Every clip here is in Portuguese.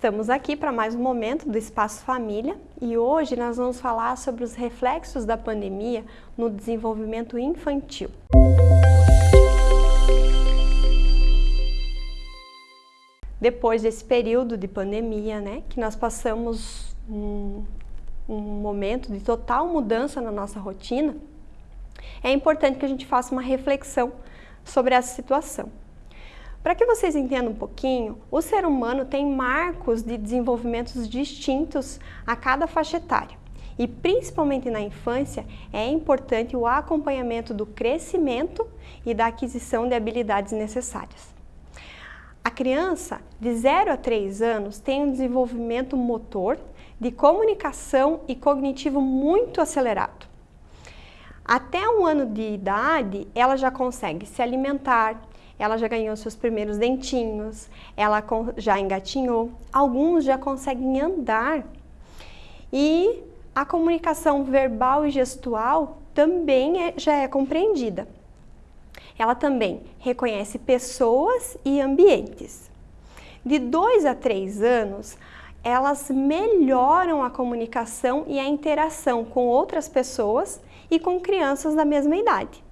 Estamos aqui para mais um momento do Espaço Família e hoje nós vamos falar sobre os reflexos da pandemia no desenvolvimento infantil. Depois desse período de pandemia, né, que nós passamos um, um momento de total mudança na nossa rotina, é importante que a gente faça uma reflexão sobre essa situação. Para que vocês entendam um pouquinho, o ser humano tem marcos de desenvolvimentos distintos a cada faixa etária. E principalmente na infância, é importante o acompanhamento do crescimento e da aquisição de habilidades necessárias. A criança de 0 a 3 anos tem um desenvolvimento motor, de comunicação e cognitivo muito acelerado. Até um ano de idade, ela já consegue se alimentar, ela já ganhou seus primeiros dentinhos, ela já engatinhou, alguns já conseguem andar. E a comunicação verbal e gestual também é, já é compreendida. Ela também reconhece pessoas e ambientes. De 2 a 3 anos, elas melhoram a comunicação e a interação com outras pessoas e com crianças da mesma idade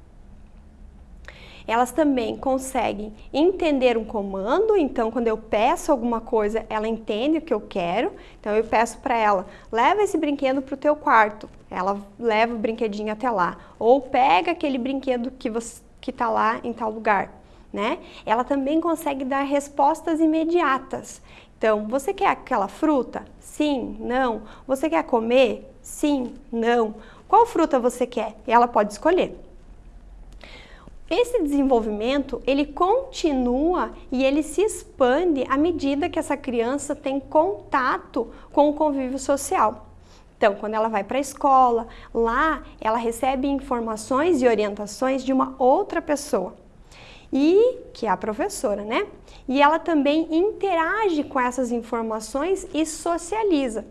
elas também conseguem entender um comando, então quando eu peço alguma coisa, ela entende o que eu quero, então eu peço para ela, leva esse brinquedo para o teu quarto, ela leva o brinquedinho até lá, ou pega aquele brinquedo que que está lá em tal lugar, né? Ela também consegue dar respostas imediatas. Então, você quer aquela fruta? Sim, não. Você quer comer? Sim, não. Qual fruta você quer? Ela pode escolher. Esse desenvolvimento, ele continua e ele se expande à medida que essa criança tem contato com o convívio social. Então, quando ela vai para a escola, lá ela recebe informações e orientações de uma outra pessoa, e que é a professora, né? E ela também interage com essas informações e socializa.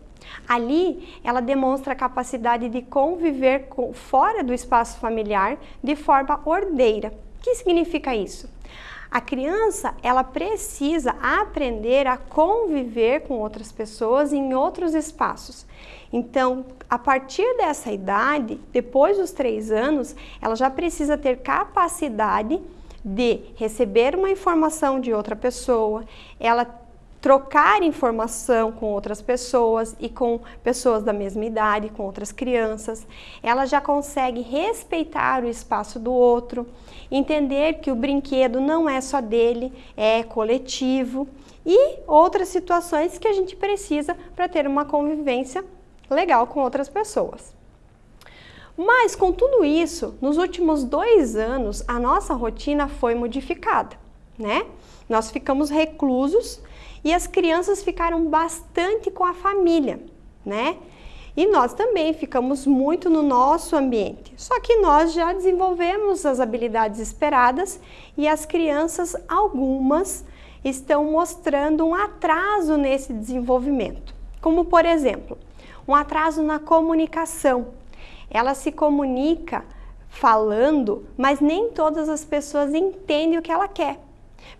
Ali, ela demonstra a capacidade de conviver com, fora do espaço familiar de forma ordeira. O que significa isso? A criança, ela precisa aprender a conviver com outras pessoas em outros espaços. Então, a partir dessa idade, depois dos três anos, ela já precisa ter capacidade de receber uma informação de outra pessoa, ela trocar informação com outras pessoas e com pessoas da mesma idade, com outras crianças. Ela já consegue respeitar o espaço do outro, entender que o brinquedo não é só dele, é coletivo e outras situações que a gente precisa para ter uma convivência legal com outras pessoas. Mas com tudo isso, nos últimos dois anos, a nossa rotina foi modificada, né? Nós ficamos reclusos e as crianças ficaram bastante com a família, né? E nós também ficamos muito no nosso ambiente. Só que nós já desenvolvemos as habilidades esperadas e as crianças, algumas, estão mostrando um atraso nesse desenvolvimento. Como, por exemplo, um atraso na comunicação. Ela se comunica falando, mas nem todas as pessoas entendem o que ela quer.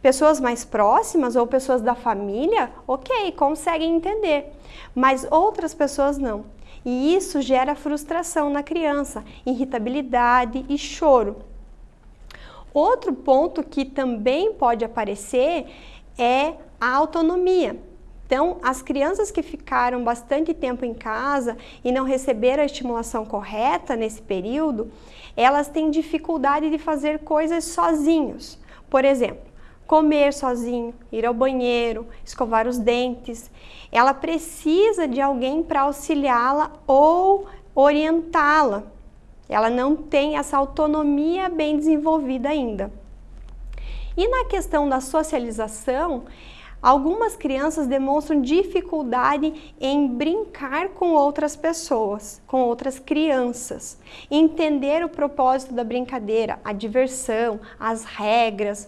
Pessoas mais próximas ou pessoas da família, ok, conseguem entender, mas outras pessoas não. E isso gera frustração na criança, irritabilidade e choro. Outro ponto que também pode aparecer é a autonomia. Então, as crianças que ficaram bastante tempo em casa e não receberam a estimulação correta nesse período, elas têm dificuldade de fazer coisas sozinhos. Por exemplo, comer sozinho, ir ao banheiro, escovar os dentes. Ela precisa de alguém para auxiliá-la ou orientá-la. Ela não tem essa autonomia bem desenvolvida ainda. E na questão da socialização, algumas crianças demonstram dificuldade em brincar com outras pessoas, com outras crianças, entender o propósito da brincadeira, a diversão, as regras,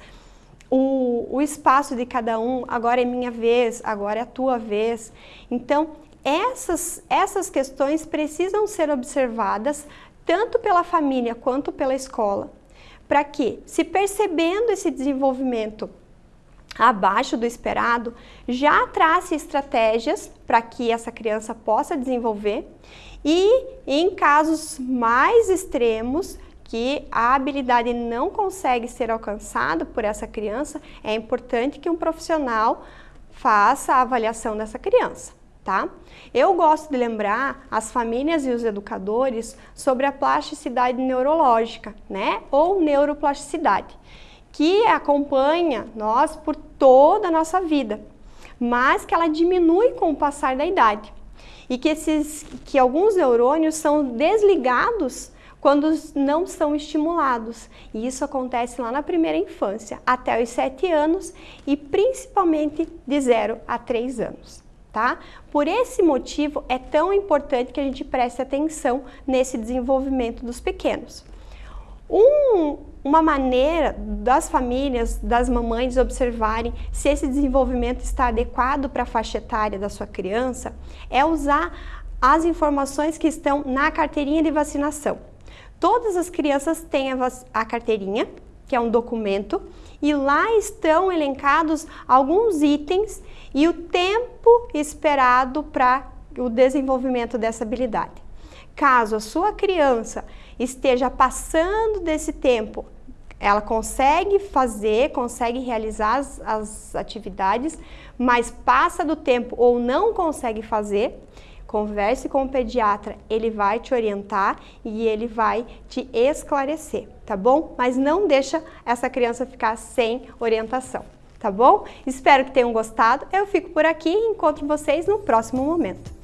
o, o espaço de cada um, agora é minha vez, agora é a tua vez. Então, essas, essas questões precisam ser observadas tanto pela família quanto pela escola, para que, se percebendo esse desenvolvimento abaixo do esperado, já trace estratégias para que essa criança possa desenvolver e em casos mais extremos, que a habilidade não consegue ser alcançada por essa criança, é importante que um profissional faça a avaliação dessa criança, tá? Eu gosto de lembrar as famílias e os educadores sobre a plasticidade neurológica, né? Ou neuroplasticidade, que acompanha nós por toda a nossa vida, mas que ela diminui com o passar da idade. E que, esses, que alguns neurônios são desligados quando não são estimulados. E isso acontece lá na primeira infância, até os 7 anos e principalmente de 0 a 3 anos. Tá? Por esse motivo é tão importante que a gente preste atenção nesse desenvolvimento dos pequenos. Um, uma maneira das famílias, das mamães observarem se esse desenvolvimento está adequado para a faixa etária da sua criança é usar as informações que estão na carteirinha de vacinação. Todas as crianças têm a, a carteirinha, que é um documento, e lá estão elencados alguns itens e o tempo esperado para o desenvolvimento dessa habilidade. Caso a sua criança esteja passando desse tempo, ela consegue fazer, consegue realizar as, as atividades, mas passa do tempo ou não consegue fazer, Converse com o pediatra, ele vai te orientar e ele vai te esclarecer, tá bom? Mas não deixa essa criança ficar sem orientação, tá bom? Espero que tenham gostado. Eu fico por aqui e encontro vocês no próximo momento.